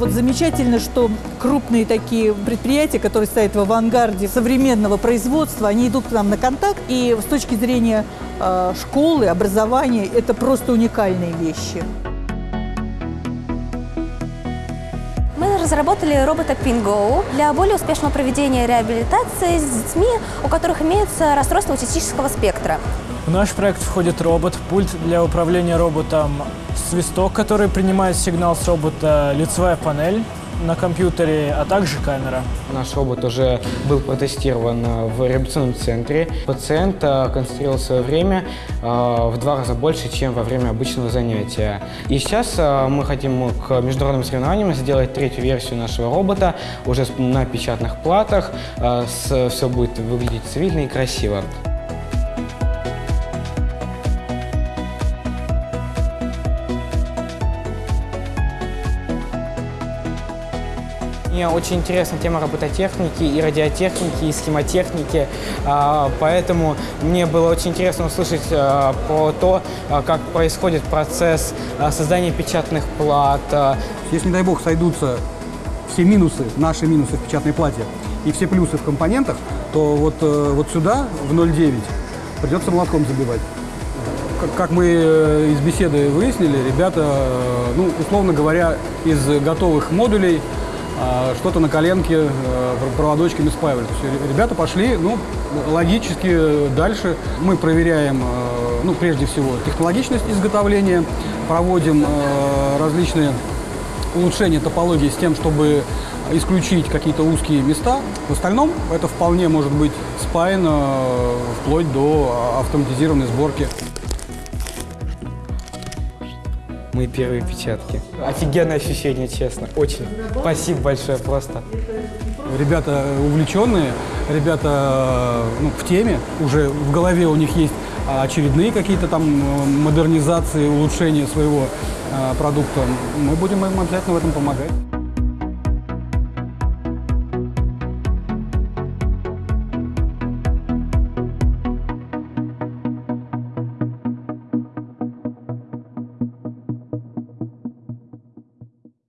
Вот замечательно, что крупные такие предприятия, которые стоят в авангарде современного производства, они идут к нам на контакт. И с точки зрения э, школы, образования, это просто уникальные вещи. Мы разработали робота PinGo для более успешного проведения реабилитации с детьми, у которых имеется расстройство аутистического спектра. В наш проект входит робот, пульт для управления роботом, свисток, который принимает сигнал с робота, лицевая панель на компьютере, а также камера. Наш робот уже был протестирован в реабилитационном центре. Пациент э, концентрировал свое время э, в два раза больше, чем во время обычного занятия. И сейчас э, мы хотим к международным соревнованиям сделать третью версию нашего робота уже на печатных платах. Все будет выглядеть цивильно и красиво. Мне очень интересна тема робототехники и радиотехники, и схемотехники, а, поэтому мне было очень интересно услышать а, про то, а, как происходит процесс создания печатных плат. Если, не дай бог, сойдутся все минусы, наши минусы в печатной плате и все плюсы в компонентах, то вот, э, вот сюда, в 0,9, придется молотком забивать. Как мы э, из беседы выяснили, ребята, э, ну, условно говоря, из готовых модулей что-то на коленке э, проводочками спаивали. То есть ребята пошли, ну, логически дальше. Мы проверяем, э, ну, прежде всего, технологичность изготовления, проводим э, различные улучшения топологии с тем, чтобы исключить какие-то узкие места. В остальном это вполне может быть спаяно вплоть до автоматизированной сборки. Мои первые печатки. Офигенное ощущение, честно. Очень. Спасибо большое просто. Ребята увлеченные, ребята ну, в теме, уже в голове у них есть очередные какие-то там модернизации, улучшения своего э, продукта. Мы будем им обязательно в этом помогать.